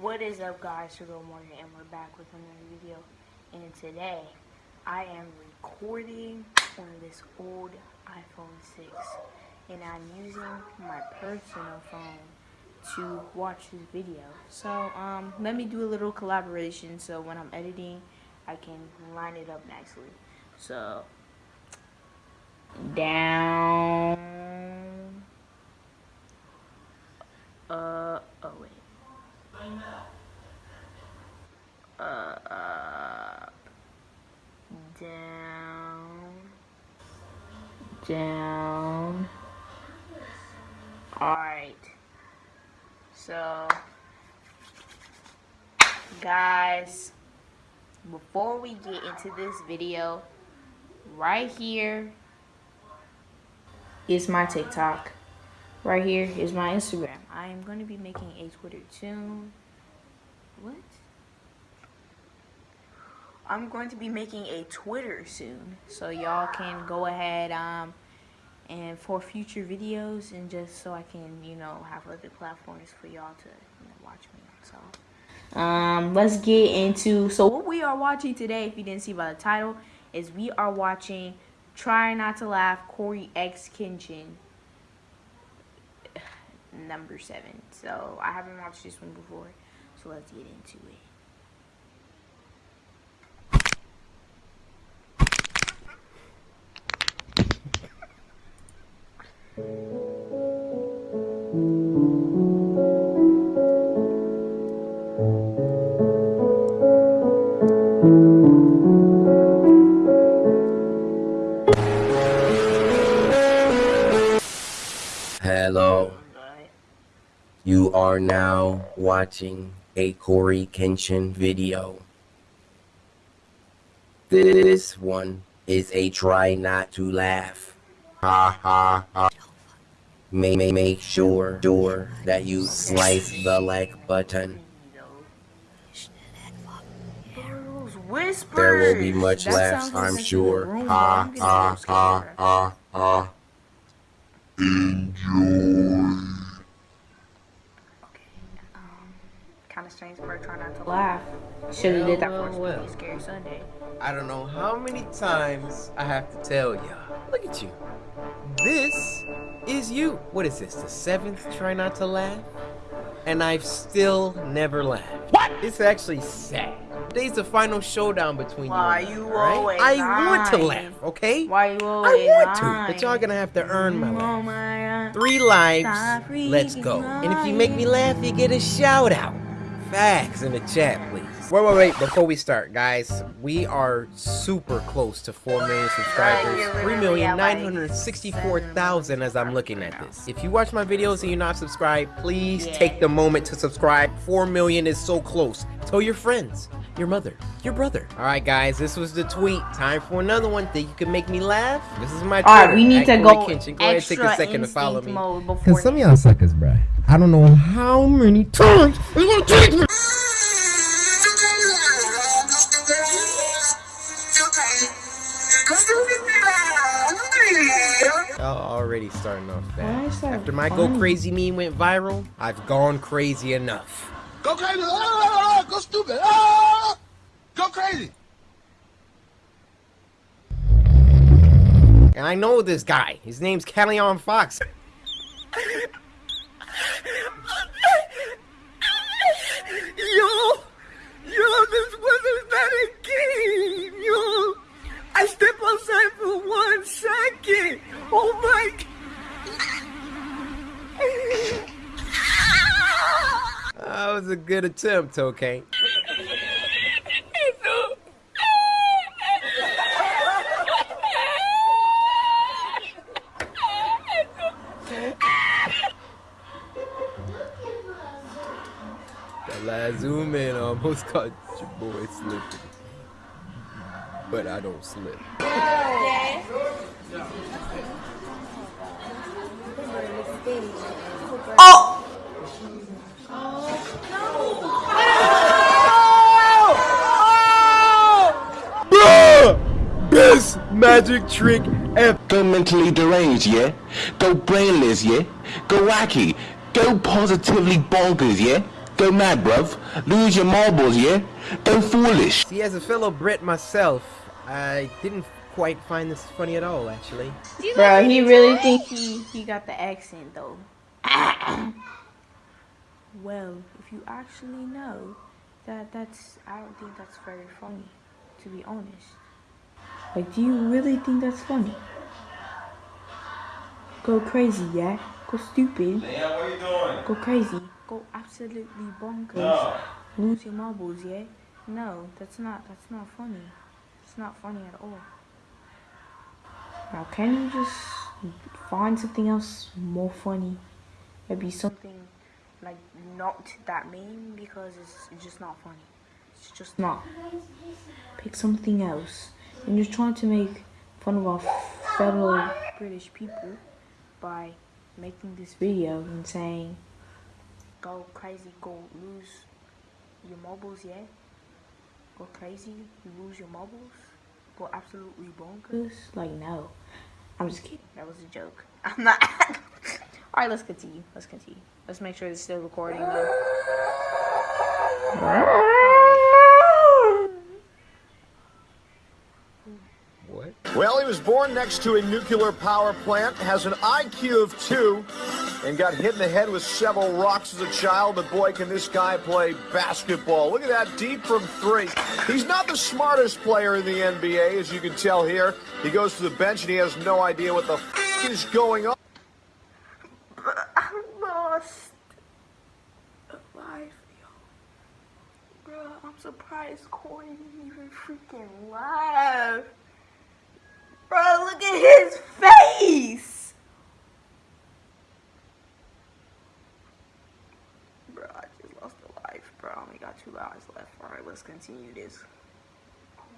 What is up guys, Sugar Morgan and we're back with another video and today I am recording on this old iPhone 6 and I'm using my personal phone to watch this video. So um, let me do a little collaboration so when I'm editing I can line it up nicely. So down uh wait uh, up, down, down. Alright. So, guys, before we get into this video, right here is my TikTok. Right here is my Instagram. I am going to be making a Twitter soon. What? I'm going to be making a Twitter soon. So y'all can go ahead um, and for future videos and just so I can, you know, have other platforms for y'all to you know, watch me So um, let's get into, so what we are watching today, if you didn't see by the title, is we are watching Try Not to Laugh, Corey X Kenshin number seven. So I haven't watched this one before, so let's get into it. Hello. You are now watching a Cory Kenshin video. This one is a try not to laugh. Ha ha ha. May, may make sure, sure that you slice the like button. There will be much laughs, I'm sure. Ha ha ha ha ha. Enjoy. Kind of strange for trying not to laugh. Should have did that for well, Spooky Scary Sunday. I don't know how many times I have to tell y'all. Look at you. This is you. What is this? The seventh try not to laugh? And I've still never laughed. What? It's actually sad. Today's the final showdown between Why you and you I, right? always I want to laugh, okay? Why you always I always want to, lying? but y'all gonna have to earn my mm, Oh laugh. my uh, Three lives, let's go. freaking And if you make me laugh, you get a shout out. Facts in the chat, please. Wait, wait, wait. Before we start, guys, we are super close to 4 million subscribers. Right, you're literally at, like, 3,964,000 as I'm looking at this. If you watch my videos and you're not subscribed, please Yeah. take the moment to subscribe. 4 million is so close. Tell your friends, your mother, your brother. All right, guys, this was the tweet. Time for another one. Think you can make me laugh? This is my All right, Twitter, we need to Cory go Kenshin. Go ahead, take a second to follow me. Cause some of y'all suckers, bruh. I don't know how many times you gonna take me. Y'all already starting off bad. that After my go crazy meme went viral, I've gone crazy enough. Go crazy! Ah, go stupid! Ah, go crazy! And I know this guy. His name's Callion Fox. Yo, yo, this wasn't a game, yo. I step outside for one second. Oh my. That was a good attempt, okay? That last zoom in almost caught your boy slipping. But I don't slip. Oh! Best magic trick ever. Go mentally deranged, yeah? Go brainless, yeah? Go wacky. Go positively bonkers, yeah? Don't mad, bruv. Lose your marbles, yeah? Don't foolish. See, as a fellow Brit myself, I didn't quite find this funny at all, actually. Bro, he really think he he got the accent though. well, if you actually know that that's I don't think that's very funny, to be honest. Like, do you really think that's funny? Go crazy, yeah? Go stupid. Yeah, what are you doing? Go crazy. Go absolutely bonkers. No. Lose your marbles, yeah? No, that's not that's not funny. It's not funny at all. Now can you just find something else more funny? Maybe something like not that mean because it's, it's just not funny. It's just not. Pick something else. And you're trying to make fun of our fellow British people by making this video and saying go crazy, go lose your marbles, yeah? Go crazy, you lose your marbles, Go absolutely bonkers? Like, no. I'm just kidding. That was a joke. I'm not. Alright, let's continue. Let's continue. Let's make sure it's still recording, though. What? Well, he was born next to a nuclear power plant, has an IQ of two, and got hit in the head with several rocks as a child. But boy, can this guy play basketball. Look at that, deep from three. He's not the smartest player in the NBA, as you can tell here. He goes to the bench and he has no idea what the f- is going on. I'm lost. Alive, yo. Bro, I'm surprised Cory didn't even freaking laugh. Bro, look at his face. Bro, I just lost a life, bro. I only got two lives left. Alright, let's continue this.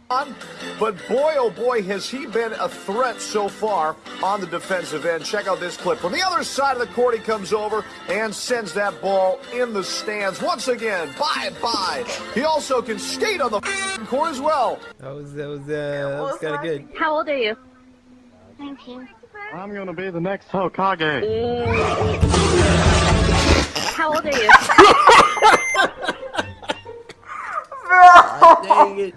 But boy, oh boy, has he been a threat so far on the defensive end. Check out this clip. From the other side of the court, he comes over and sends that ball in the stands. Once again, bye bye. He also can skate on the court as well. That was that was uh, that was kind of good. How old are you? 19. I'm gonna be the next Hokage. How old are you? Dang it.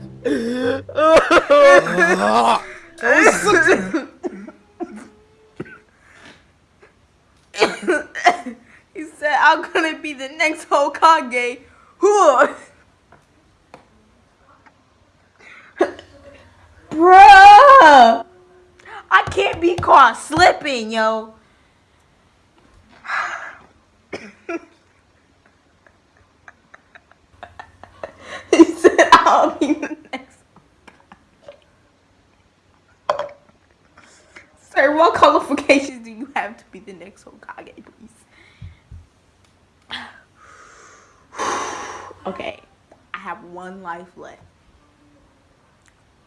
that was such a... He said, I'm gonna be the next Hokage. Bruh! I can't be caught slipping, yo. he said, I'll be the next. Sir, what qualifications do you have to be the next Hokage, please? Okay, I have one life left.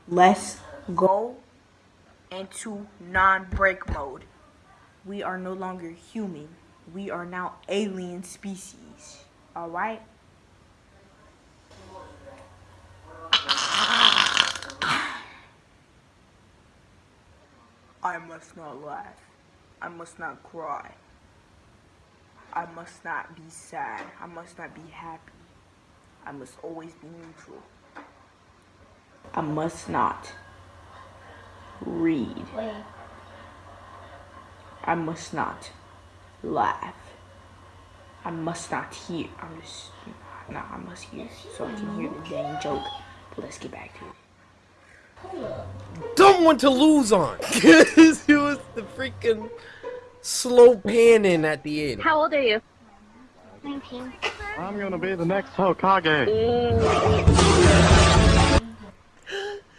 Let's go into non-break mode. We are no longer human. We are now alien species. All right? I must not laugh. I must not cry. I must not be sad. I must not be happy. I must always be neutral. I must not read. I must not laugh. I must not hear. I'm just, no, I must hear so I can hear the dang joke. But let's get back to it. Dumb one to lose on. Because it was the freaking slow panning at the end. How old are you? 19. I'm gonna be the next Hokage.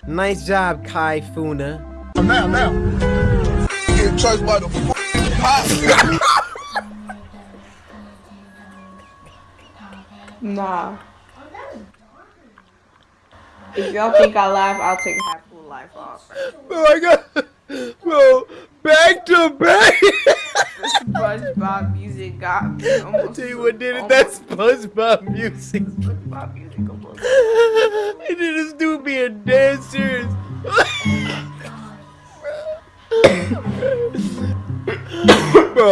Nice job, Kai Funa. Now, now. Get touched by the f***ing Nah. If y'all think I laugh, I'll take half of the life off. Oh my god, bro, back to back. SpongeBob music got me. I Almost, tell you what did it. That's SpongeBob music. SpongeBob music almost. He did this dude being dead serious. bro,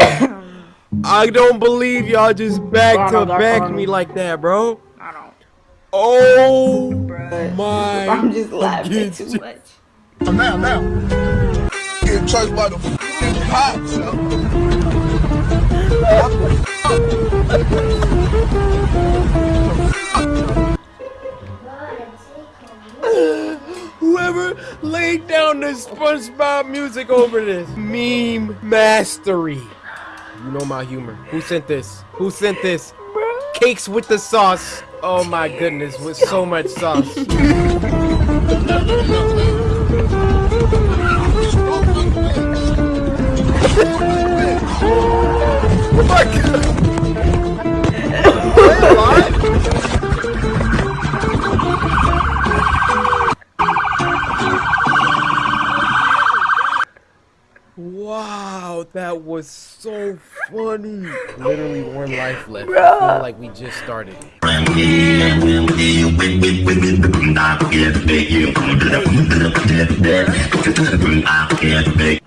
I don't believe y'all just back to back me like that, bro. I don't. Oh Bruh. my! I'm just laughing too much. Now, now. Get chased by the cops. yo. Whoever laid down the SpongeBob music over this meme mastery. You know my humor. Who sent this? Who sent this? Cakes with the sauce. Oh my goodness, with so much sauce. oh my god! Wow, that was so funny. Literally one life left. I feel like we just started.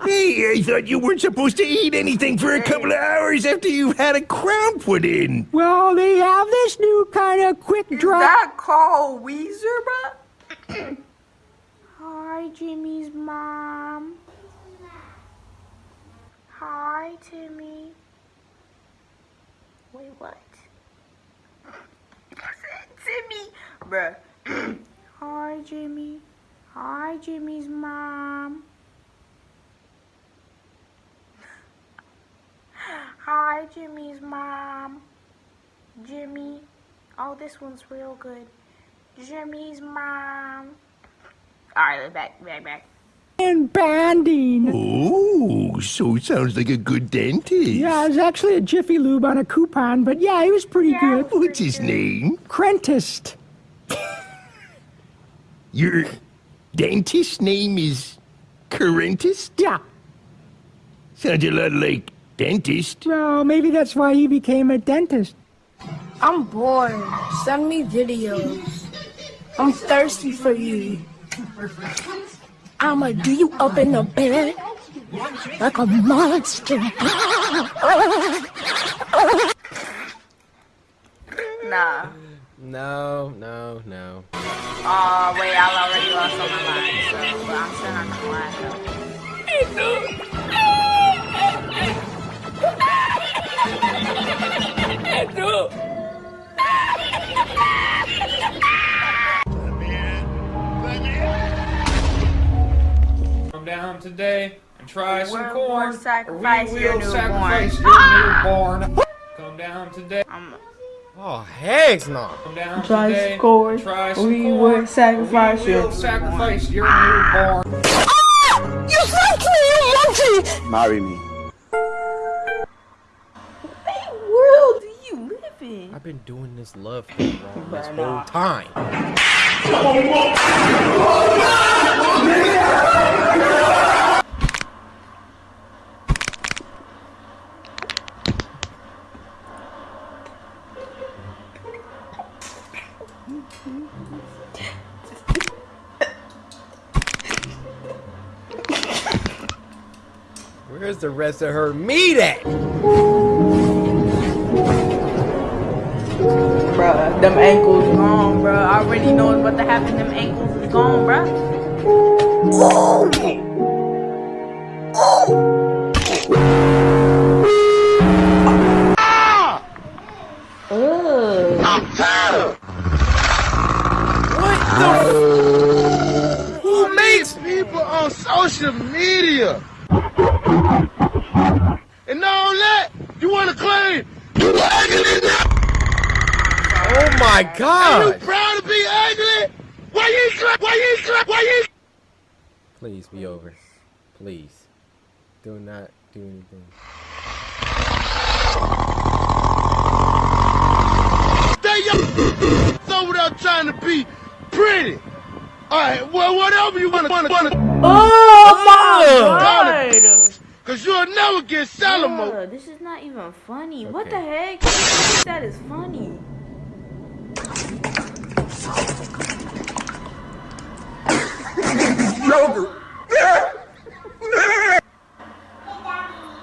Hey, I thought you weren't supposed to eat anything for a couple of hours after you've had a crown put in. Well, they have this new kind of quick Is that called Weezer, bruh? Hi, Jimmy's mom. Hi, Timmy. Wait, what? Timmy, bruh. Hi, Jimmy. Hi, Jimmy's mom. Hi, Jimmy's mom. Jimmy. Oh, this one's real good. Jimmy's mom. Alright, back, back, back. and banding. Oh, so sounds like a good dentist. Yeah, it was actually a Jiffy Lube on a coupon, but yeah, he was pretty Yeah. good. What's his name? Crentist. Your dentist's name is Crentist? Yeah. Sounds a lot like dentist. Well, maybe that's why he became a dentist. I'm bored. Send me videos. I'm thirsty for you. I'ma do you up in the bed like a monster. Nah. No, no, no. Oh, wait, I already lost on my line, so I'm still not gonna lie, though. Come down today and try some We're corn. gonna sacrifice we your will newborn. sacrifice your newborn. Come down today. I'm Oh, heck no. Come down Try today. corn, Try some we corn. will sacrifice we your will sacrifice your newborn. Ah! You fucked me, you monkey! Marry me. What world do you live in? I've been doing this love thing wrong this Bruh, whole nah. time. Where's the rest of her meat at? Bruh, them ankles gone, bruh. I already know what's about to happen. Them ankles is gone, bruh. Oh my God! Are You god! proud to be ugly? Why you clap? Why you clap? Why you? Please be over. Please. Do not do anything. Stay your over there trying to be pretty. All right, well, whatever you want to, want to, want to, Oh my Ugh. god! cause you'll never get Salamo. Bruh, this is not even funny. What the heck? That is funny?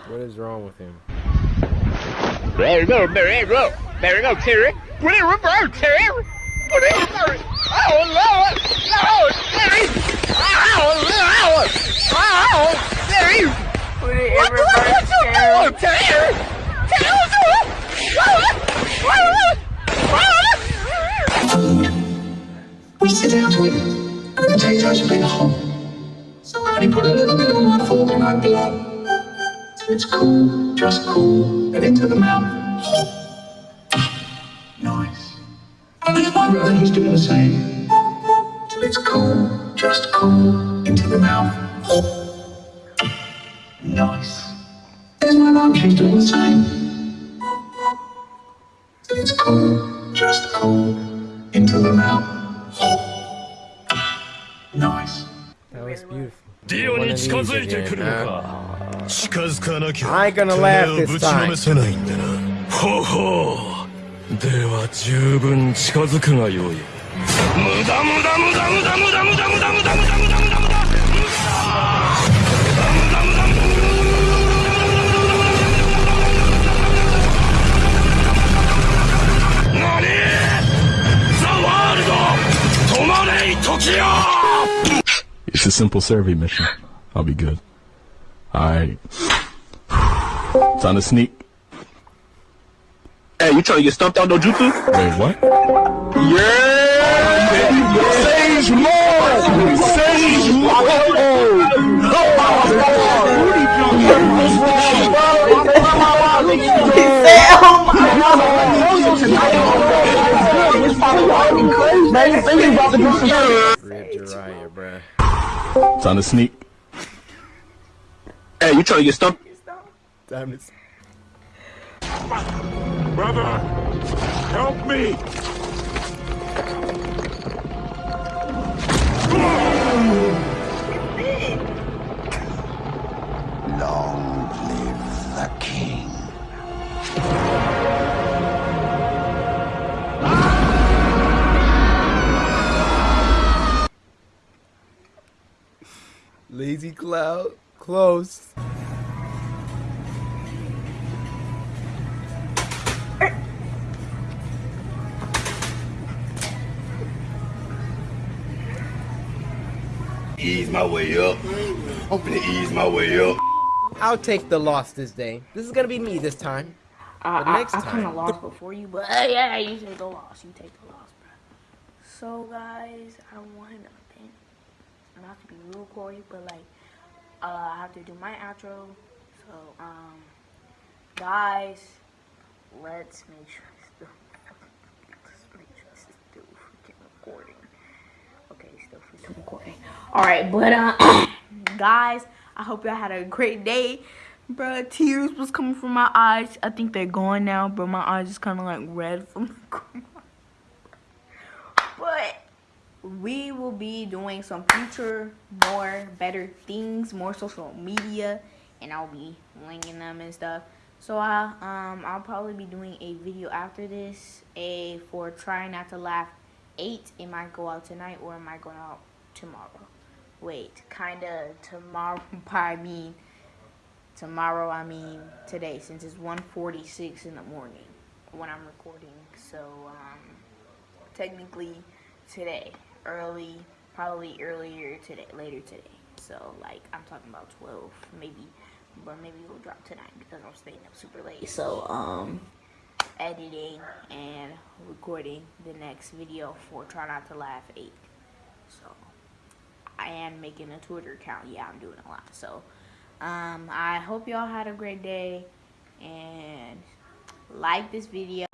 What is wrong with him? There you go, there you go. There you go, Terry. Put it in reverse, Terry. Put it in reverse. Oh, Lord. Lord, Terry. Oh, Lord. Oh, Terry. Put it in What, reverse, what, what you Terry. doing, Terry? Terry, what you doing? What, what, We sit down to eat, and the potatoes have been hot. So I only put a little bit of my fork in my blood. So it's cool, just cool, and into the mouth. Nice. And my brother, he's doing the same. So it's cool, just cool, into the mouth. Nice. There's my mum, she's doing the same. So it's cool, just cool, into the mouth. Nice. That was beautiful. ディオに近づいてくるのか近づかなきゃ I ain't gonna て laugh めえを this ぶちのめせないんだなほうほうでは十分近づくがよい無駄無駄無駄無駄無駄無駄無駄無駄無駄無駄無駄無駄無駄何ザワールド止まれ時よ It's a simple survey mission. I'll be good. Alright. Time to sneak. Hey, you trying to get stumped out no jutsu? Wait, what? Yeah! Sage mode! Sage mode! Rip Jiraiya, bruh. Time to sneak. Hey, you trying to get stumped? Time to Brother, help me! Long live the king. Lazy Cloud. Close. Ease my way up. I'm gonna ease my way up. I'll take the loss this day. This is gonna be me this time. I, But I, next I kind of time- lost before you, but uh, yeah, you take the loss. You take the loss, bro. So guys, I don't want nothing. Not to be real Corey, but like, uh, I have to do my outro. So um, guys, let's make sure it's still, let's make sure it's still freaking recording. Okay, still freaking recording. All right, but uh, guys, I hope y'all had a great day. Bruh, tears was coming from my eyes. I think they're gone now, but my eyes is kind of like red from the we will be doing some future, more better things, more social media, and I'll be linking them and stuff. So I um I'll probably be doing a video after this, a for try not to laugh eight. It might go out tonight or it might go out tomorrow. Wait, kinda tomorrow. I mean tomorrow. I mean today, since it's 1:46 in the morning when I'm recording. So um technically today, early, probably earlier today, later today. So like I'm talking about 12, maybe, but maybe it'll drop tonight because I'm staying up super late. So um, editing and recording the next video for Try Not to Laugh 8. So I am making a Twitter account. Yeah, I'm doing a lot. So um, I hope y'all had a great day and like this video.